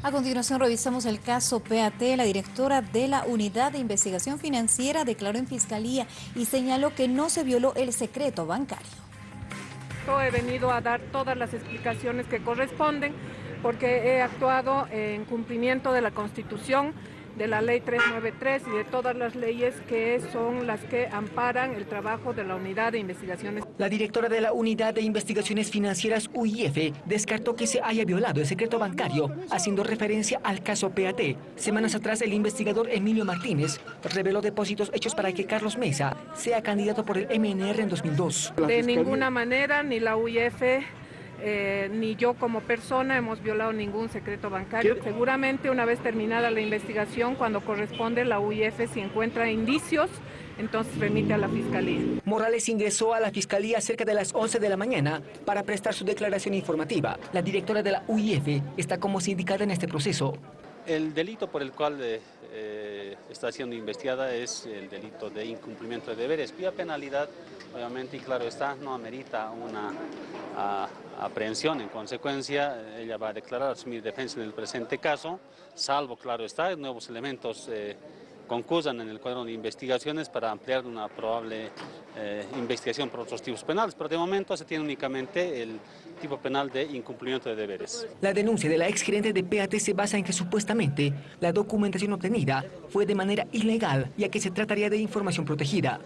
A continuación revisamos el caso PAT. La directora de la Unidad de Investigación Financiera declaró en Fiscalía y señaló que no se violó el secreto bancario. He venido a dar todas las explicaciones que corresponden porque he actuado en cumplimiento de la Constitución de la ley 393 y de todas las leyes que son las que amparan el trabajo de la Unidad de Investigaciones. La directora de la Unidad de Investigaciones Financieras UIF descartó que se haya violado el secreto bancario, haciendo referencia al caso PAT. Semanas atrás, el investigador Emilio Martínez reveló depósitos hechos para que Carlos Mesa sea candidato por el MNR en 2002. De ninguna manera, ni la UIF eh, ni yo como persona hemos violado ningún secreto bancario. Seguramente una vez terminada la investigación, cuando corresponde la UIF, si encuentra indicios, entonces remite a la Fiscalía. Morales ingresó a la Fiscalía cerca de las 11 de la mañana para prestar su declaración informativa. La directora de la UIF está como sindicada en este proceso. El delito por el cual eh, eh, está siendo investigada es el delito de incumplimiento de deberes, cuya penalidad, obviamente, y claro está, no amerita una aprehensión. En consecuencia, ella va a declarar asumir defensa en el presente caso, salvo, claro está, nuevos elementos eh, concursan en el cuadro de investigaciones para ampliar una probable eh, investigación por otros tipos penales, pero de momento se tiene únicamente el tipo penal de incumplimiento de deberes. La denuncia de la exgerente de PAT se basa en que supuestamente la documentación obtenida fue de manera ilegal, ya que se trataría de información protegida.